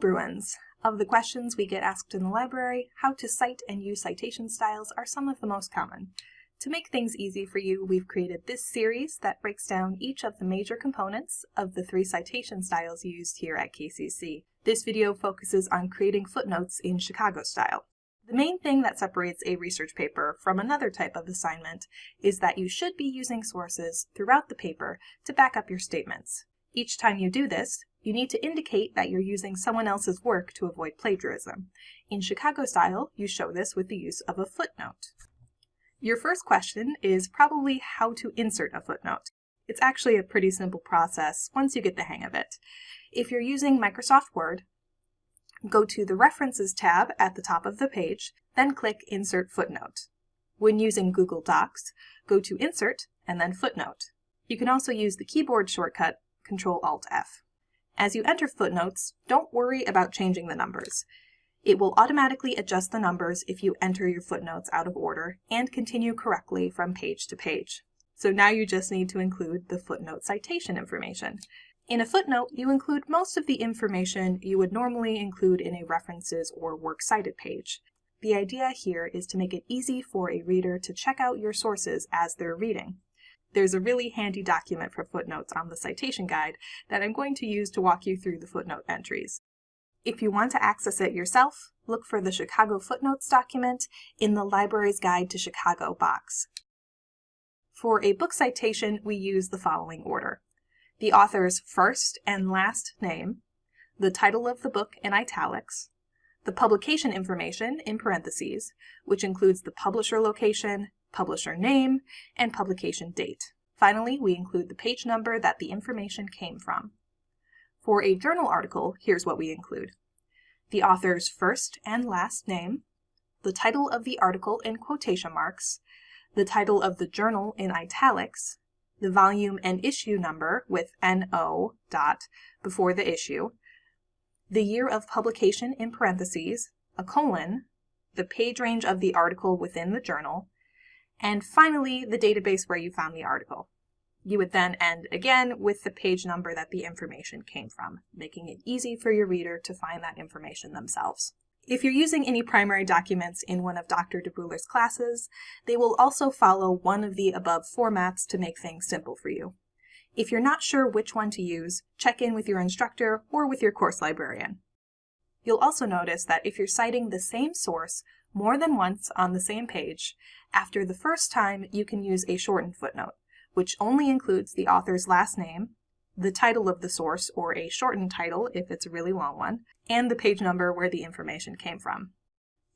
Bruins. Of the questions we get asked in the library, how to cite and use citation styles are some of the most common. To make things easy for you, we've created this series that breaks down each of the major components of the three citation styles used here at KCC. This video focuses on creating footnotes in Chicago style. The main thing that separates a research paper from another type of assignment is that you should be using sources throughout the paper to back up your statements. Each time you do this, you need to indicate that you're using someone else's work to avoid plagiarism. In Chicago style, you show this with the use of a footnote. Your first question is probably how to insert a footnote. It's actually a pretty simple process once you get the hang of it. If you're using Microsoft Word, go to the References tab at the top of the page, then click Insert Footnote. When using Google Docs, go to Insert and then Footnote. You can also use the keyboard shortcut Control-Alt-F. As you enter footnotes, don't worry about changing the numbers. It will automatically adjust the numbers if you enter your footnotes out of order and continue correctly from page to page. So now you just need to include the footnote citation information. In a footnote, you include most of the information you would normally include in a references or works cited page. The idea here is to make it easy for a reader to check out your sources as they're reading. There's a really handy document for footnotes on the citation guide that I'm going to use to walk you through the footnote entries. If you want to access it yourself, look for the Chicago Footnotes document in the Library's Guide to Chicago box. For a book citation, we use the following order. The author's first and last name, the title of the book in italics, the publication information in parentheses, which includes the publisher location, publisher name, and publication date. Finally, we include the page number that the information came from. For a journal article, here's what we include. The author's first and last name, the title of the article in quotation marks, the title of the journal in italics, the volume and issue number with NO dot before the issue, the year of publication in parentheses, a colon, the page range of the article within the journal, and finally the database where you found the article. You would then end again with the page number that the information came from, making it easy for your reader to find that information themselves. If you're using any primary documents in one of Dr. DeBruler's classes, they will also follow one of the above formats to make things simple for you. If you're not sure which one to use, check in with your instructor or with your course librarian. You'll also notice that if you're citing the same source more than once on the same page, after the first time you can use a shortened footnote, which only includes the author's last name, the title of the source or a shortened title if it's a really long one, and the page number where the information came from.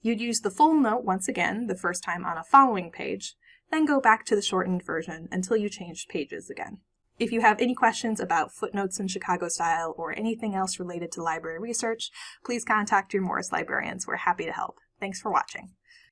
You'd use the full note once again the first time on a following page, then go back to the shortened version until you changed pages again. If you have any questions about footnotes in Chicago style or anything else related to library research, please contact your Morris librarians. We're happy to help. Thanks for watching.